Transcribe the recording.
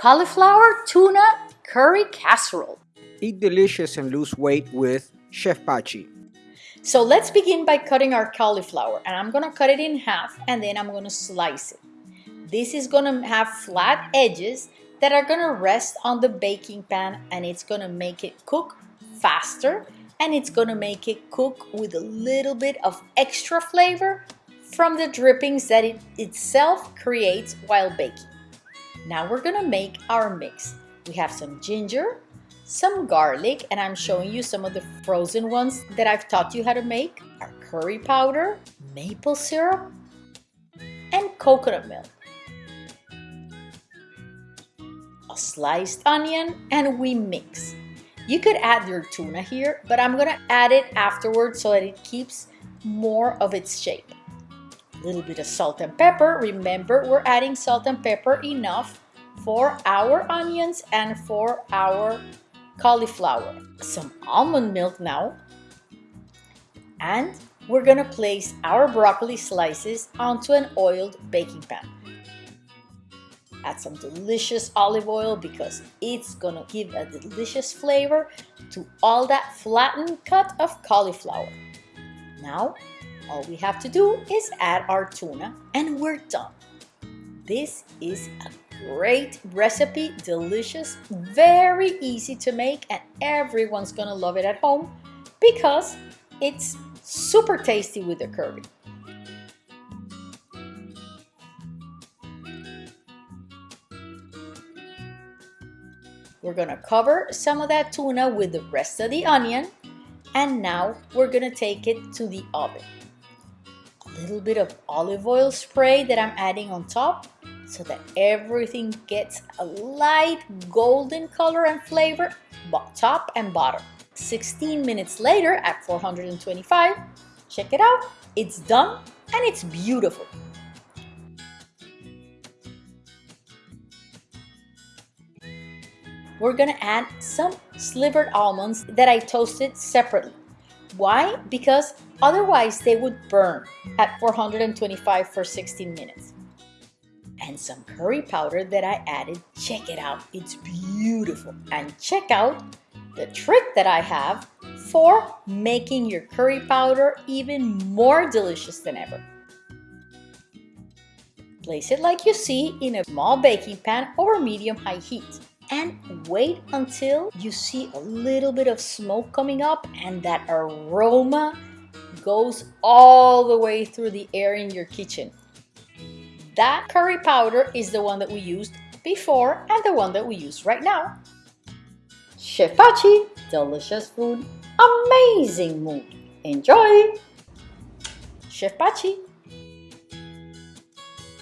cauliflower tuna curry casserole. Eat delicious and lose weight with Chef Pachi. So let's begin by cutting our cauliflower and I'm gonna cut it in half and then I'm gonna slice it. This is gonna have flat edges that are gonna rest on the baking pan and it's gonna make it cook faster and it's gonna make it cook with a little bit of extra flavor from the drippings that it itself creates while baking. Now we're gonna make our mix. We have some ginger, some garlic, and I'm showing you some of the frozen ones that I've taught you how to make, our curry powder, maple syrup, and coconut milk. A sliced onion, and we mix. You could add your tuna here, but I'm gonna add it afterwards so that it keeps more of its shape. A little bit of salt and pepper. Remember, we're adding salt and pepper enough for our onions and for our cauliflower. Some almond milk now. And we're gonna place our broccoli slices onto an oiled baking pan. Add some delicious olive oil because it's gonna give a delicious flavor to all that flattened cut of cauliflower. Now, all we have to do is add our tuna and we're done. This is a great recipe, delicious, very easy to make and everyone's gonna love it at home because it's super tasty with the curry. We're gonna cover some of that tuna with the rest of the onion and now we're gonna take it to the oven. Little bit of olive oil spray that I'm adding on top so that everything gets a light golden color and flavor top and bottom. 16 minutes later at 425, check it out, it's done and it's beautiful. We're gonna add some slivered almonds that I toasted separately. Why? Because otherwise they would burn at 425 for 16 minutes and some curry powder that I added. Check it out, it's beautiful. And check out the trick that I have for making your curry powder even more delicious than ever. Place it like you see in a small baking pan over medium-high heat and wait until you see a little bit of smoke coming up and that aroma goes all the way through the air in your kitchen. That curry powder is the one that we used before and the one that we use right now. Chef Pachi, delicious food, amazing mood. Enjoy! Chef Pachi.